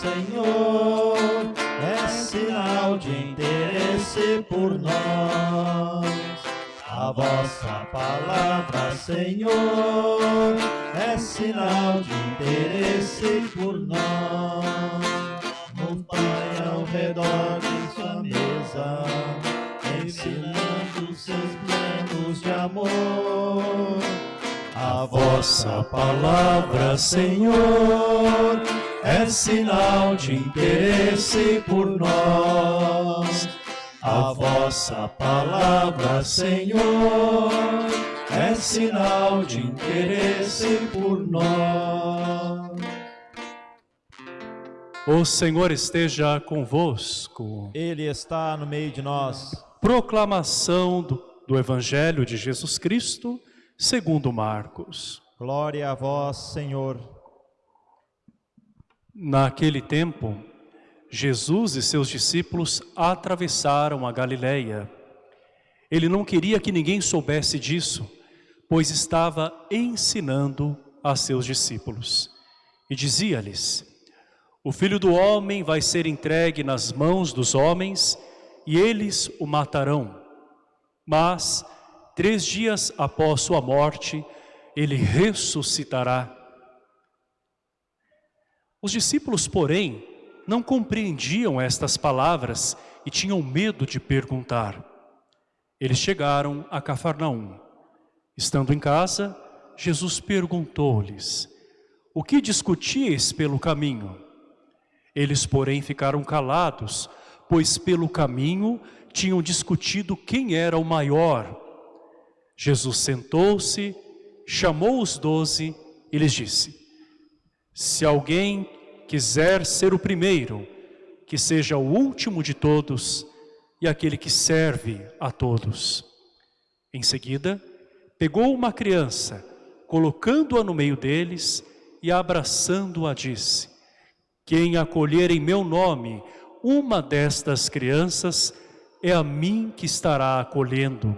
Senhor, é sinal de interesse por nós. A vossa palavra, Senhor, é sinal de interesse por nós. Montanha ao redor de sua mesa, ensinando seus planos de amor. A vossa palavra, Senhor, é sinal de interesse por nós. A vossa palavra, Senhor, é sinal de interesse por nós. O Senhor esteja convosco. Ele está no meio de nós. Proclamação do, do Evangelho de Jesus Cristo, segundo Marcos. Glória a vós, Senhor. Naquele tempo, Jesus e seus discípulos atravessaram a Galileia. Ele não queria que ninguém soubesse disso, pois estava ensinando a seus discípulos. E dizia-lhes, o Filho do Homem vai ser entregue nas mãos dos homens e eles o matarão. Mas, três dias após sua morte, ele ressuscitará. Os discípulos, porém, não compreendiam estas palavras e tinham medo de perguntar. Eles chegaram a Cafarnaum. Estando em casa, Jesus perguntou-lhes, o que discutíeis pelo caminho? Eles, porém, ficaram calados, pois pelo caminho tinham discutido quem era o maior. Jesus sentou-se, chamou os doze e lhes disse, se alguém quiser ser o primeiro, que seja o último de todos e aquele que serve a todos. Em seguida, pegou uma criança, colocando-a no meio deles e abraçando-a disse, quem acolher em meu nome uma destas crianças, é a mim que estará acolhendo.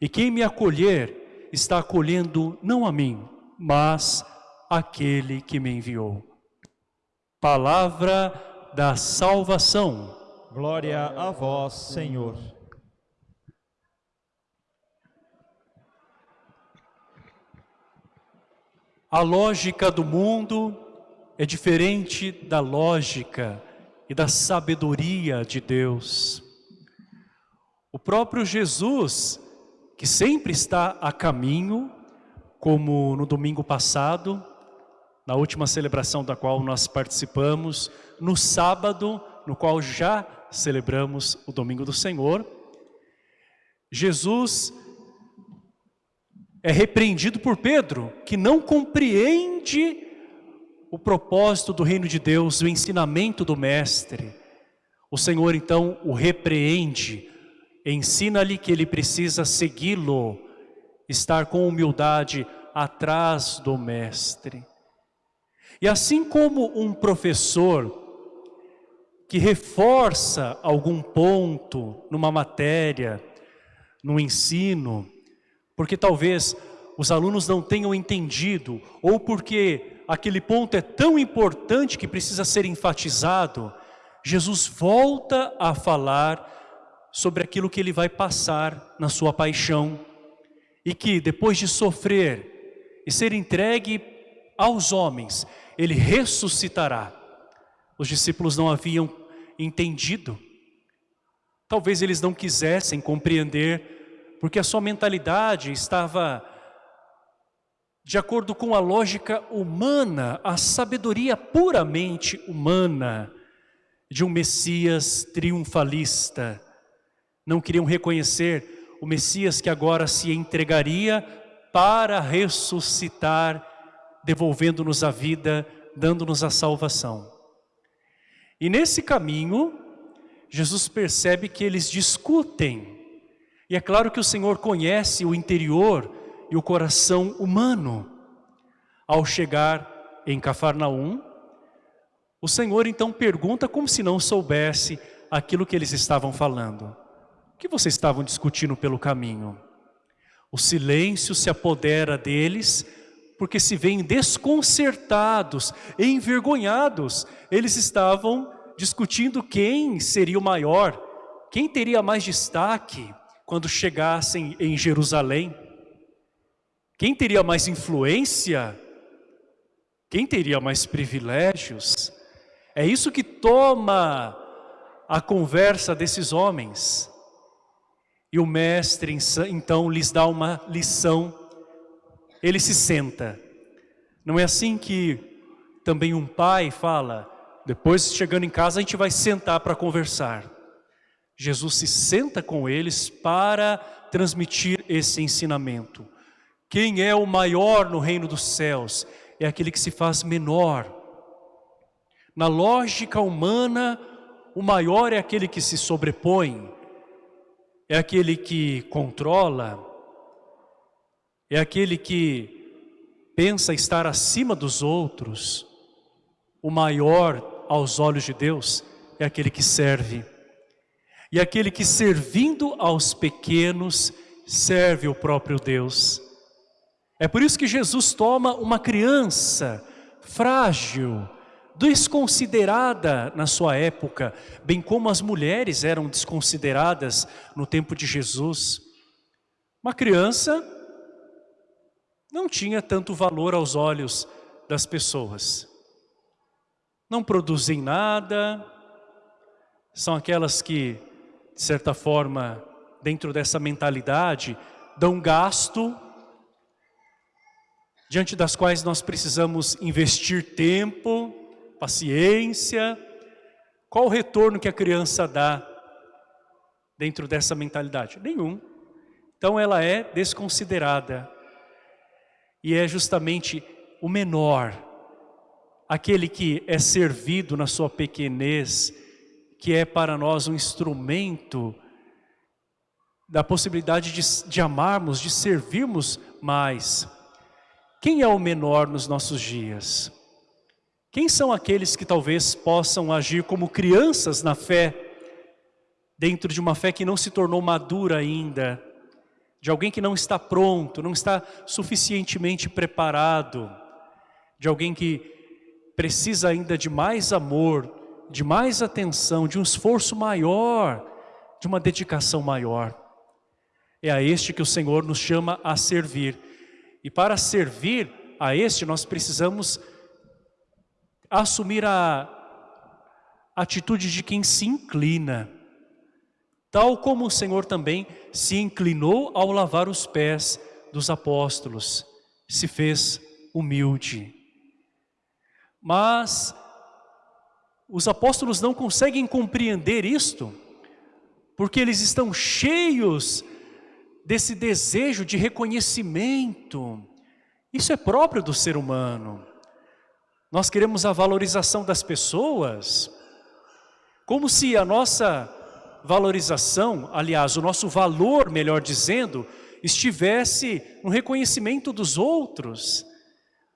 E quem me acolher, está acolhendo não a mim, mas aquele que me enviou. Palavra da salvação. Glória a vós, Senhor. A lógica do mundo é diferente da lógica e da sabedoria de Deus. O próprio Jesus, que sempre está a caminho, como no domingo passado, na última celebração da qual nós participamos, no sábado, no qual já celebramos o domingo do Senhor, Jesus é repreendido por Pedro, que não compreende o propósito do reino de Deus, o ensinamento do mestre. O Senhor então o repreende, ensina-lhe que ele precisa segui-lo, estar com humildade atrás do mestre. E assim como um professor que reforça algum ponto numa matéria, no ensino, porque talvez os alunos não tenham entendido, ou porque aquele ponto é tão importante que precisa ser enfatizado, Jesus volta a falar sobre aquilo que ele vai passar na sua paixão, e que depois de sofrer e ser entregue aos homens, ele ressuscitará. Os discípulos não haviam entendido. Talvez eles não quisessem compreender, porque a sua mentalidade estava de acordo com a lógica humana, a sabedoria puramente humana de um Messias triunfalista. Não queriam reconhecer o Messias que agora se entregaria para ressuscitar devolvendo-nos a vida, dando-nos a salvação. E nesse caminho, Jesus percebe que eles discutem. E é claro que o Senhor conhece o interior e o coração humano. Ao chegar em Cafarnaum, o Senhor então pergunta como se não soubesse aquilo que eles estavam falando. O que vocês estavam discutindo pelo caminho? O silêncio se apodera deles porque se veem desconcertados, envergonhados. Eles estavam discutindo quem seria o maior, quem teria mais destaque quando chegassem em Jerusalém. Quem teria mais influência? Quem teria mais privilégios? É isso que toma a conversa desses homens. E o mestre então lhes dá uma lição. Ele se senta. Não é assim que também um pai fala, depois chegando em casa a gente vai sentar para conversar. Jesus se senta com eles para transmitir esse ensinamento. Quem é o maior no reino dos céus? É aquele que se faz menor. Na lógica humana, o maior é aquele que se sobrepõe, é aquele que controla, é aquele que pensa estar acima dos outros. O maior aos olhos de Deus é aquele que serve. E aquele que servindo aos pequenos serve o próprio Deus. É por isso que Jesus toma uma criança frágil, desconsiderada na sua época, bem como as mulheres eram desconsideradas no tempo de Jesus. Uma criança não tinha tanto valor aos olhos das pessoas. Não produzem nada, são aquelas que, de certa forma, dentro dessa mentalidade, dão gasto, diante das quais nós precisamos investir tempo, paciência. Qual o retorno que a criança dá dentro dessa mentalidade? Nenhum. Então ela é desconsiderada. E é justamente o menor, aquele que é servido na sua pequenez, que é para nós um instrumento da possibilidade de, de amarmos, de servirmos mais. Quem é o menor nos nossos dias? Quem são aqueles que talvez possam agir como crianças na fé, dentro de uma fé que não se tornou madura ainda, de alguém que não está pronto, não está suficientemente preparado, de alguém que precisa ainda de mais amor, de mais atenção, de um esforço maior, de uma dedicação maior. É a este que o Senhor nos chama a servir. E para servir a este nós precisamos assumir a atitude de quem se inclina, tal como o Senhor também se inclinou ao lavar os pés dos apóstolos, se fez humilde. Mas os apóstolos não conseguem compreender isto, porque eles estão cheios desse desejo de reconhecimento. Isso é próprio do ser humano. Nós queremos a valorização das pessoas, como se a nossa valorização, aliás, o nosso valor, melhor dizendo, estivesse no reconhecimento dos outros.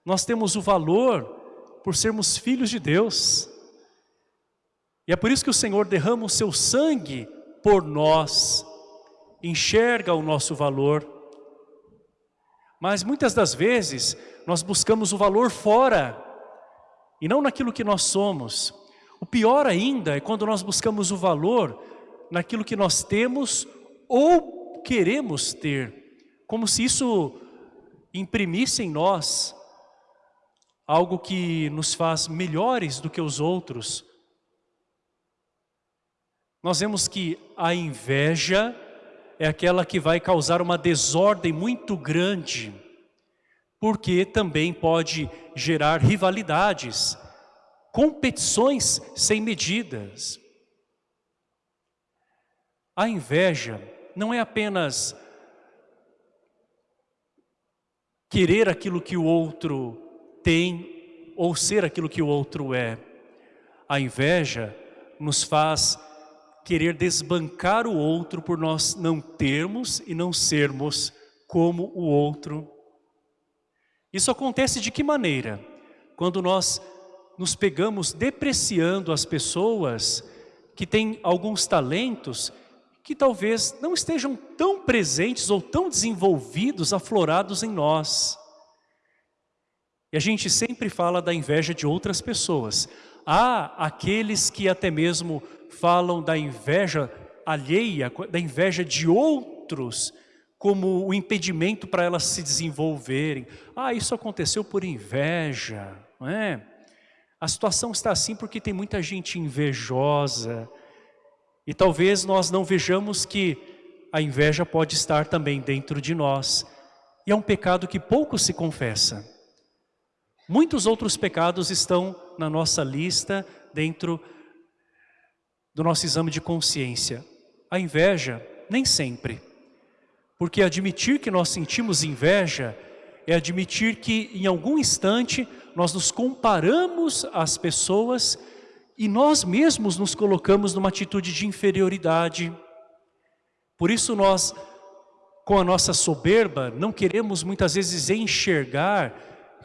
Nós temos o valor por sermos filhos de Deus. E é por isso que o Senhor derrama o seu sangue por nós, enxerga o nosso valor. Mas muitas das vezes nós buscamos o valor fora e não naquilo que nós somos. O pior ainda é quando nós buscamos o valor naquilo que nós temos ou queremos ter, como se isso imprimisse em nós algo que nos faz melhores do que os outros. Nós vemos que a inveja é aquela que vai causar uma desordem muito grande porque também pode gerar rivalidades, competições sem medidas. A inveja não é apenas querer aquilo que o outro tem ou ser aquilo que o outro é. A inveja nos faz querer desbancar o outro por nós não termos e não sermos como o outro isso acontece de que maneira? Quando nós nos pegamos depreciando as pessoas que têm alguns talentos que talvez não estejam tão presentes ou tão desenvolvidos, aflorados em nós. E a gente sempre fala da inveja de outras pessoas. Há aqueles que até mesmo falam da inveja alheia, da inveja de outros, como o impedimento para elas se desenvolverem. Ah, isso aconteceu por inveja, não é? A situação está assim porque tem muita gente invejosa. E talvez nós não vejamos que a inveja pode estar também dentro de nós. E é um pecado que pouco se confessa. Muitos outros pecados estão na nossa lista, dentro do nosso exame de consciência. A inveja, nem sempre. Porque admitir que nós sentimos inveja é admitir que em algum instante nós nos comparamos às pessoas e nós mesmos nos colocamos numa atitude de inferioridade. Por isso nós, com a nossa soberba, não queremos muitas vezes enxergar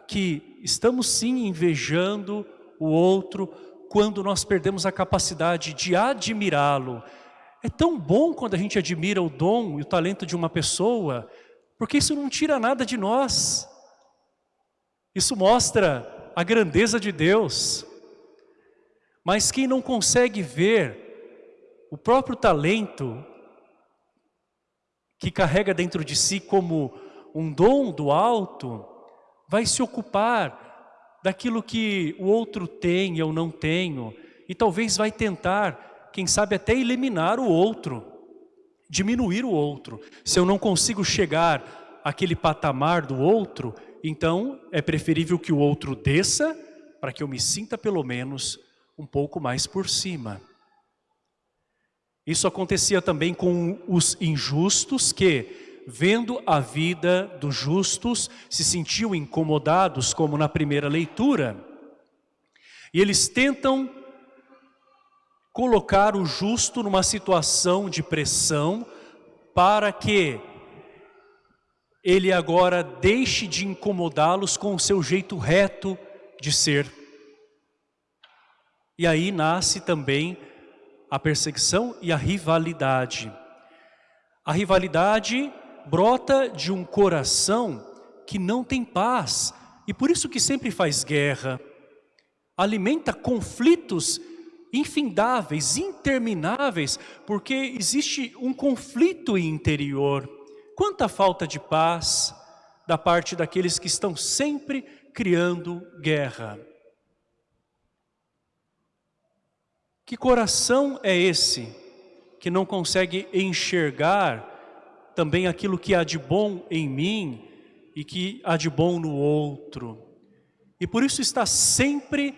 que estamos sim invejando o outro quando nós perdemos a capacidade de admirá-lo. É tão bom quando a gente admira o dom e o talento de uma pessoa, porque isso não tira nada de nós. Isso mostra a grandeza de Deus. Mas quem não consegue ver o próprio talento que carrega dentro de si como um dom do alto, vai se ocupar daquilo que o outro tem e eu não tenho, e talvez vai tentar, quem sabe até eliminar o outro, diminuir o outro. Se eu não consigo chegar àquele patamar do outro, então é preferível que o outro desça, para que eu me sinta pelo menos um pouco mais por cima. Isso acontecia também com os injustos que vendo a vida dos justos, se sentiam incomodados, como na primeira leitura. E eles tentam colocar o justo numa situação de pressão para que ele agora deixe de incomodá-los com o seu jeito reto de ser. E aí nasce também a perseguição e a rivalidade. A rivalidade brota de um coração que não tem paz e por isso que sempre faz guerra. Alimenta conflitos infindáveis, intermináveis, porque existe um conflito interior. Quanta falta de paz da parte daqueles que estão sempre criando guerra. Que coração é esse que não consegue enxergar também aquilo que há de bom em mim e que há de bom no outro. E por isso está sempre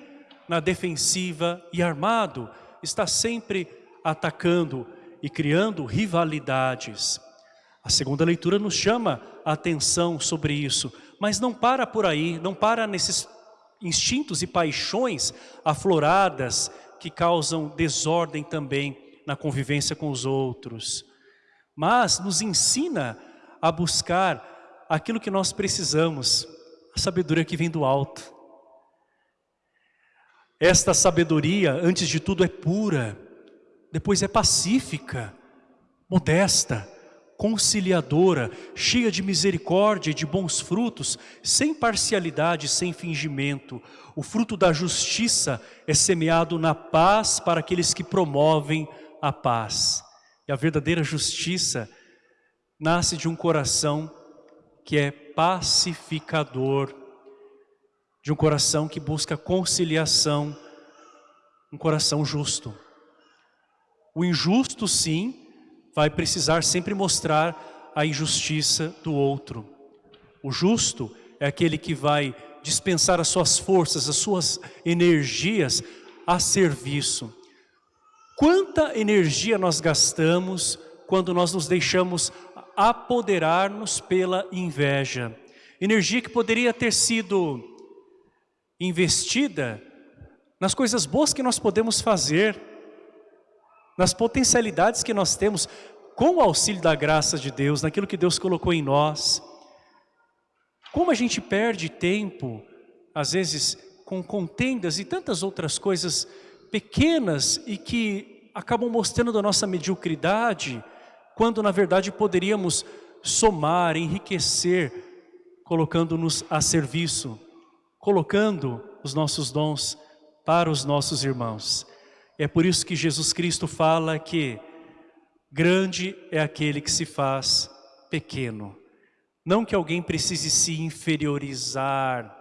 na defensiva e armado, está sempre atacando e criando rivalidades. A segunda leitura nos chama a atenção sobre isso, mas não para por aí, não para nesses instintos e paixões afloradas que causam desordem também na convivência com os outros mas nos ensina a buscar aquilo que nós precisamos, a sabedoria que vem do alto. Esta sabedoria, antes de tudo, é pura, depois é pacífica, modesta, conciliadora, cheia de misericórdia e de bons frutos, sem parcialidade, sem fingimento. O fruto da justiça é semeado na paz para aqueles que promovem a paz. E a verdadeira justiça nasce de um coração que é pacificador, de um coração que busca conciliação, um coração justo. O injusto, sim, vai precisar sempre mostrar a injustiça do outro. O justo é aquele que vai dispensar as suas forças, as suas energias a serviço Quanta energia nós gastamos quando nós nos deixamos apoderar-nos pela inveja. Energia que poderia ter sido investida nas coisas boas que nós podemos fazer, nas potencialidades que nós temos, com o auxílio da graça de Deus, naquilo que Deus colocou em nós. Como a gente perde tempo, às vezes, com contendas e tantas outras coisas pequenas e que acabam mostrando a nossa mediocridade, quando na verdade poderíamos somar, enriquecer, colocando-nos a serviço, colocando os nossos dons para os nossos irmãos. É por isso que Jesus Cristo fala que grande é aquele que se faz pequeno. Não que alguém precise se inferiorizar,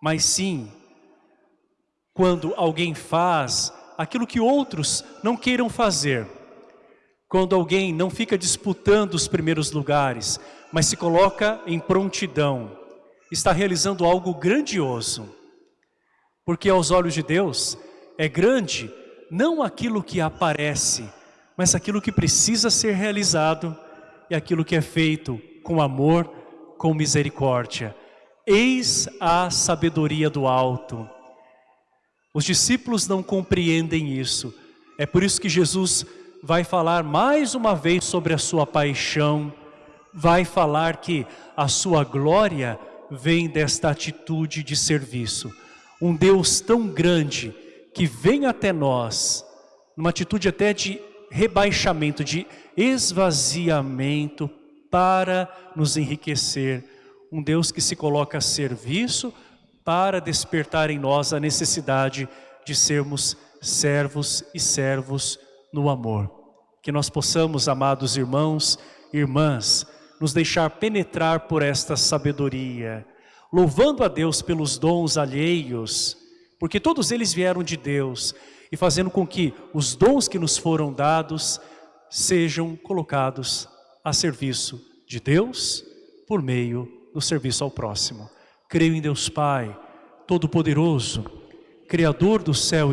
mas sim quando alguém faz aquilo que outros não queiram fazer. Quando alguém não fica disputando os primeiros lugares, mas se coloca em prontidão, está realizando algo grandioso. Porque aos olhos de Deus é grande não aquilo que aparece, mas aquilo que precisa ser realizado e aquilo que é feito com amor, com misericórdia. Eis a sabedoria do alto. Os discípulos não compreendem isso. É por isso que Jesus vai falar mais uma vez sobre a sua paixão, vai falar que a sua glória vem desta atitude de serviço. Um Deus tão grande que vem até nós, numa atitude até de rebaixamento, de esvaziamento para nos enriquecer. Um Deus que se coloca a serviço para despertar em nós a necessidade de sermos servos e servos no amor. Que nós possamos, amados irmãos e irmãs, nos deixar penetrar por esta sabedoria, louvando a Deus pelos dons alheios, porque todos eles vieram de Deus, e fazendo com que os dons que nos foram dados sejam colocados a serviço de Deus por meio do serviço ao próximo. Creio em Deus Pai, Todo-Poderoso, Criador do céu e da